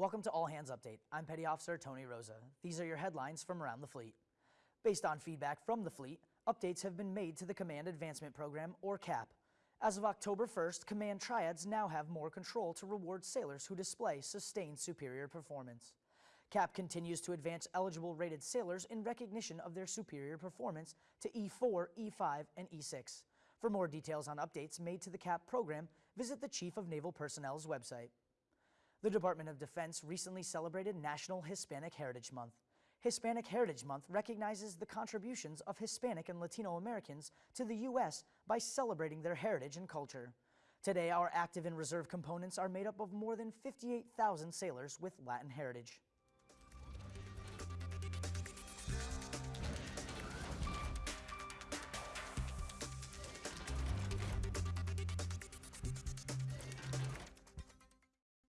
Welcome to All Hands Update. I'm Petty Officer Tony Rosa. These are your headlines from around the fleet. Based on feedback from the fleet, updates have been made to the Command Advancement Program, or CAP. As of October 1st, Command Triads now have more control to reward sailors who display sustained superior performance. CAP continues to advance eligible rated sailors in recognition of their superior performance to E4, E5, and E6. For more details on updates made to the CAP program, visit the Chief of Naval Personnel's website. The Department of Defense recently celebrated National Hispanic Heritage Month. Hispanic Heritage Month recognizes the contributions of Hispanic and Latino Americans to the U.S. by celebrating their heritage and culture. Today, our active and reserve components are made up of more than 58,000 sailors with Latin heritage.